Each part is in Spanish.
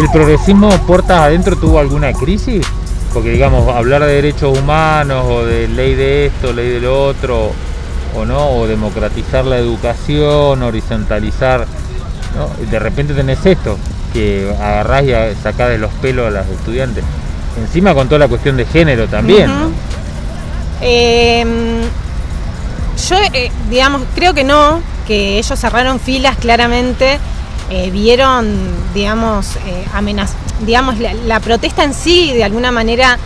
¿Y el progresismo puertas adentro tuvo alguna crisis? Porque digamos, hablar de derechos humanos o de ley de esto, ley de lo otro, o no, o democratizar la educación, horizontalizar, ¿no? de repente tenés esto, que agarrás y sacás de los pelos a las estudiantes. Encima con toda la cuestión de género también. Em, yo, eh, digamos, creo que no, que ellos cerraron filas claramente, eh, vieron, digamos, eh, digamos la, protesta en sí, de alguna manera,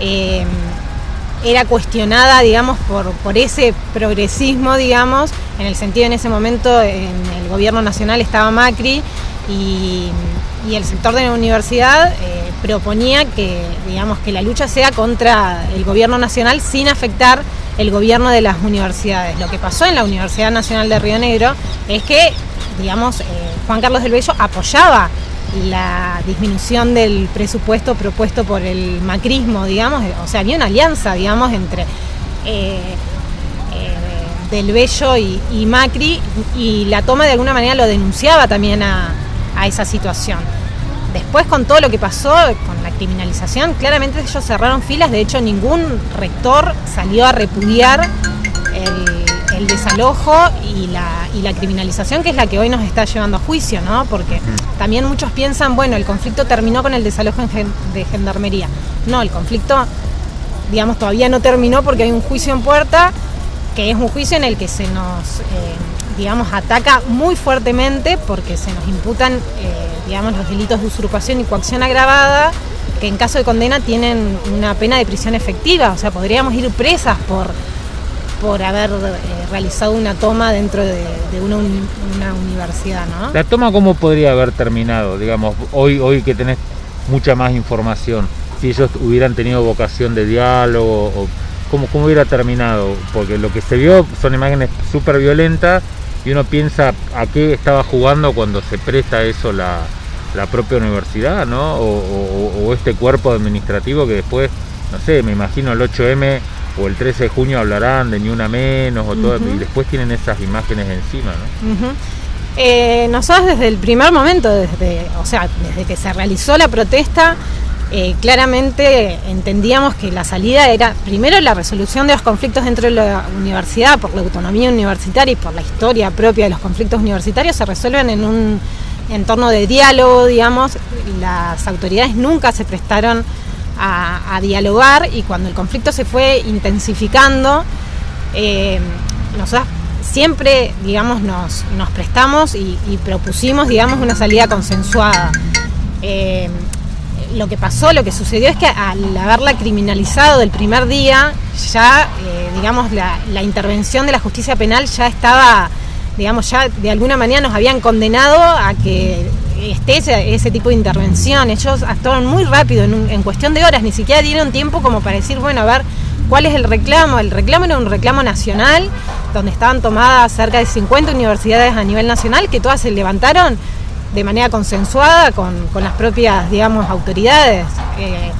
em, era cuestionada, digamos, por, ese progresismo, digamos, en el sentido en ese momento en el gobierno nacional estaba Macri y, el sector de la universidad proponía que, digamos, que la lucha sea contra el gobierno nacional sin afectar el gobierno de las universidades. Lo que pasó en la Universidad Nacional de Río Negro es que, digamos, eh, Juan Carlos del Bello apoyaba la disminución del presupuesto propuesto por el macrismo, digamos, o sea, había una alianza, digamos, entre eh, eh, Del Bello y, Macri y la toma de alguna manera lo denunciaba también a esa situación. Después con todo lo que pasó, con la criminalización, claramente ellos cerraron filas, de hecho ningún rector salió a repudiar el, desalojo y la, criminalización, que es la que hoy nos está llevando a juicio, ¿no? Porque también muchos piensan, bueno, el conflicto terminó con el desalojo de gendarmería. No, el conflicto, digamos, todavía no terminó porque hay un juicio en puerta, que es un juicio en el que se nos, eh, digamos, ataca muy fuertemente porque se nos imputan... Eh, digamos, los delitos de usurpación y coacción agravada, que en caso de condena tienen una pena de prisión efectiva, o sea, podríamos ir presas por, por haber eh, realizado una toma dentro de, una, universidad, ¿no? ¿La toma cómo podría haber terminado, digamos, hoy, hoy que tenés mucha más información? Si ellos hubieran tenido vocación de diálogo, cómo, cómo hubiera terminado, porque lo que se vio son imágenes súper violentas y uno piensa a qué estaba jugando cuando se presta eso la, propia universidad, ¿no? O, este cuerpo administrativo que después, no sé, me imagino el 8M o el 13 de junio hablarán de ni una menos o todo, y después tienen esas imágenes encima, ¿no? Eh, nosotros desde el primer momento, desde, o sea, desde que se realizó la protesta, eh, claramente entendíamos que la salida era primero la resolución de los conflictos dentro de la universidad por la autonomía universitaria y por la historia propia de los conflictos universitarios se resuelven en un entorno de diálogo, digamos, las autoridades nunca se prestaron a, dialogar y cuando el conflicto se fue intensificando, eh, nosotros siempre, digamos, nos, prestamos y, propusimos, digamos, una salida consensuada. Eh, lo que pasó, lo que sucedió es que al haberla criminalizado del primer día, ya, eh, digamos, la, intervención de la justicia penal ya estaba, digamos, ya de alguna manera nos habían condenado a que esté ese, tipo de intervención. Ellos actuaron muy rápido, en, cuestión de horas, ni siquiera dieron tiempo como para decir, bueno, a ver, ¿cuál es el reclamo? El reclamo era un reclamo nacional, donde estaban tomadas cerca de 50 universidades a nivel nacional, que todas se levantaron de manera consensuada con, las propias, digamos, autoridades. Eh,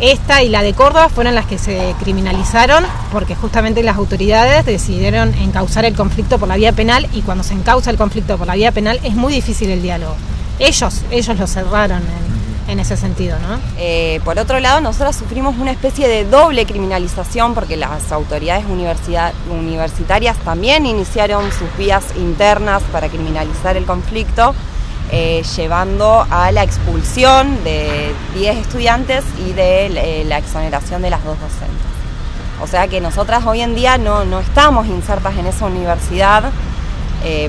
esta y la de Córdoba fueron las que se criminalizaron porque justamente las autoridades decidieron encauzar el conflicto por la vía penal y cuando se encauza el conflicto por la vía penal es muy difícil el diálogo. Ellos, ellos lo cerraron en, ese sentido, ¿no? Eh, por otro lado, nosotros sufrimos una especie de doble criminalización porque las autoridades universitarias también iniciaron sus vías internas para criminalizar el conflicto eh, llevando a la expulsión de 10 estudiantes y de eh, la exoneración de las dos docentes. O sea que nosotras hoy en día no, estamos insertas en esa universidad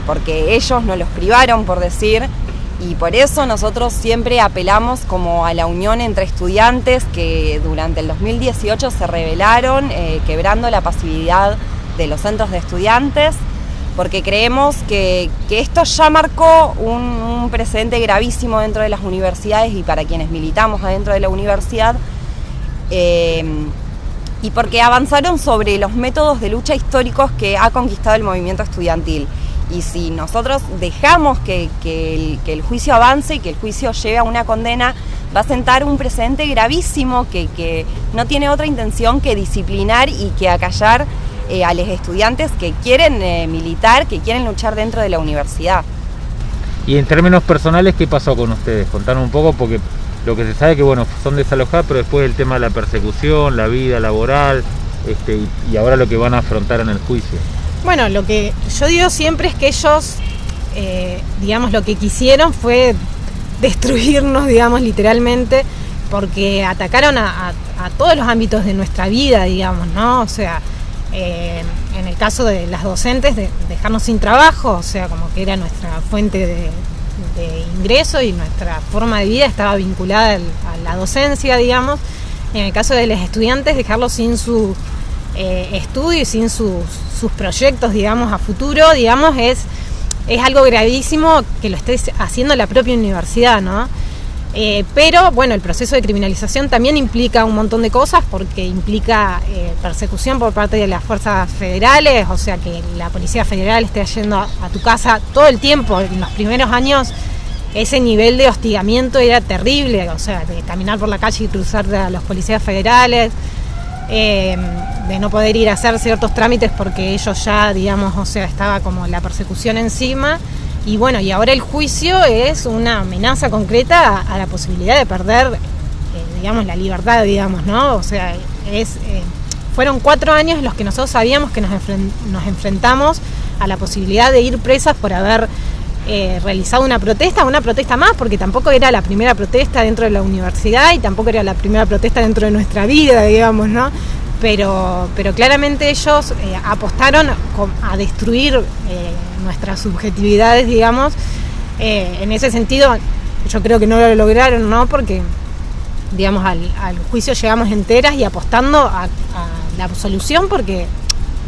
porque ellos nos los privaron, por decir, y por eso nosotros siempre apelamos como a la unión entre estudiantes que durante el 2018 se rebelaron, quebrando la pasividad de los centros de estudiantes porque creemos que, esto ya marcó un, precedente gravísimo dentro de las universidades y para quienes militamos adentro de la universidad, eh, y porque avanzaron sobre los métodos de lucha históricos que ha conquistado el movimiento estudiantil. Y si nosotros dejamos que, el, juicio avance y que el juicio lleve a una condena, va a sentar un precedente gravísimo que, no tiene otra intención que disciplinar y que acallar eh, a los estudiantes que quieren eh, militar, que quieren luchar dentro de la universidad. Y en términos personales, ¿qué pasó con ustedes? Contanos un poco, porque lo que se sabe que bueno, son desalojados, pero después el tema de la persecución, la vida laboral, este, y, ahora lo que van a afrontar en el juicio. Bueno, lo que yo digo siempre es que ellos, eh, digamos, lo que quisieron fue destruirnos, digamos, literalmente, porque atacaron a, todos los ámbitos de nuestra vida, digamos, ¿no? O sea, eh, en el caso de las docentes, de dejarnos sin trabajo, o sea, como que era nuestra fuente de, ingreso y nuestra forma de vida estaba vinculada a la docencia, digamos. En el caso de los estudiantes, dejarlos sin su eh, estudio y sin sus, sus proyectos, digamos, a futuro, digamos, es es algo gravísimo que lo esté haciendo la propia universidad, ¿no? Eh, pero bueno, el proceso de criminalización también implica un montón de cosas porque implica eh, persecución por parte de las fuerzas federales, o sea que la Policía Federal esté yendo a, tu casa todo el tiempo. En los primeros años ese nivel de hostigamiento era terrible, o sea, de caminar por la calle y cruzar a los policías federales. Eh, de no poder ir a hacer ciertos trámites porque ellos ya, digamos, o sea, estaba como la persecución encima. Y bueno, y ahora el juicio es una amenaza concreta a, la posibilidad de perder, eh, digamos, la libertad, digamos, ¿no? O sea, es, eh, fueron cuatro años los que nosotros sabíamos que nos, nos enfrentamos a la posibilidad de ir presas por haber eh, realizado una protesta, una protesta más, porque tampoco era la primera protesta dentro de la universidad y tampoco era la primera protesta dentro de nuestra vida, digamos, ¿no? Pero, pero claramente ellos eh, apostaron a destruir eh, nuestras subjetividades, digamos. en ese sentido, yo creo que no lo lograron, ¿no? Porque, digamos, al, juicio llegamos enteras y apostando a, a la absolución, porque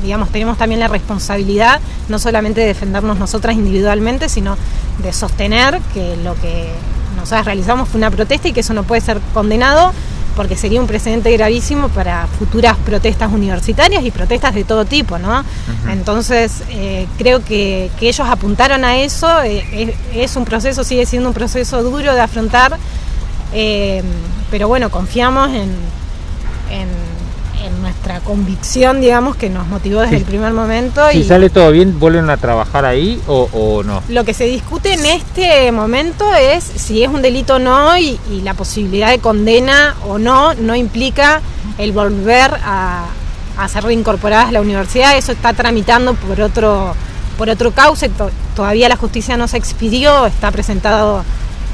digamos, tenemos también la responsabilidad no solamente de defendernos nosotras individualmente, sino de sostener que lo que nosotras realizamos fue una protesta y que eso no puede ser condenado porque sería un precedente gravísimo para futuras protestas universitarias y protestas de todo tipo, ¿no? Entonces, eh, creo que, ellos apuntaron a eso, eh, es, un proceso, sigue siendo un proceso duro de afrontar, eh, pero bueno, confiamos en en nuestra convicción, digamos, que nos motivó desde el primer momento. Si sale todo bien, ¿vuelven a trabajar ahí o, no? Lo que se discute en este momento es si es un delito o no y, la posibilidad de condena o no no implica el volver a, ser reincorporadas a la universidad. Eso está tramitando por otro, por otro cauce. Todavía la justicia no se expidió, está presentado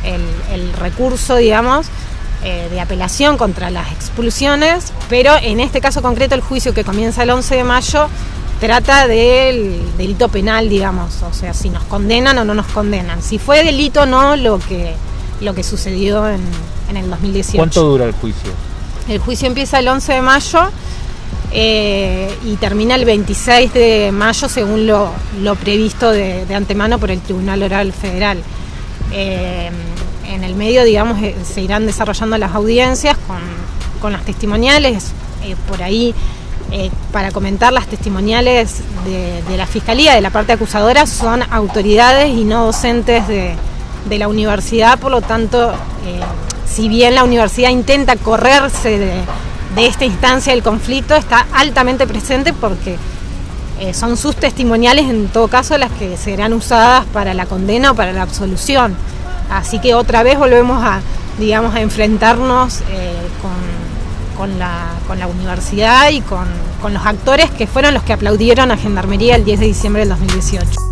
el, el recurso, digamos. Eh, de apelación contra las expulsiones, pero en este caso concreto el juicio que comienza el 11 de mayo trata del delito penal, digamos, o sea, si nos condenan o no nos condenan, si fue delito o no lo que, lo que sucedió en, el 2018. ¿Cuánto dura el juicio? El juicio empieza el 11 de mayo eh, y termina el 26 de mayo según lo, previsto de, antemano por el Tribunal Oral Federal. Eh, en el medio, digamos, eh, se irán desarrollando las audiencias con, las testimoniales. Eh, por ahí, eh, para comentar, las testimoniales de, la Fiscalía, de la parte acusadora, son autoridades y no docentes de, la universidad, por lo tanto, si bien la universidad intenta correrse de, esta instancia del conflicto, está altamente presente porque son sus testimoniales, en todo caso, las que serán usadas para la condena o para la absolución. Así que otra vez volvemos a, digamos, a enfrentarnos eh, con, la, universidad y con, con los actores que fueron los que aplaudieron a Gendarmería el 10 de diciembre del 2018.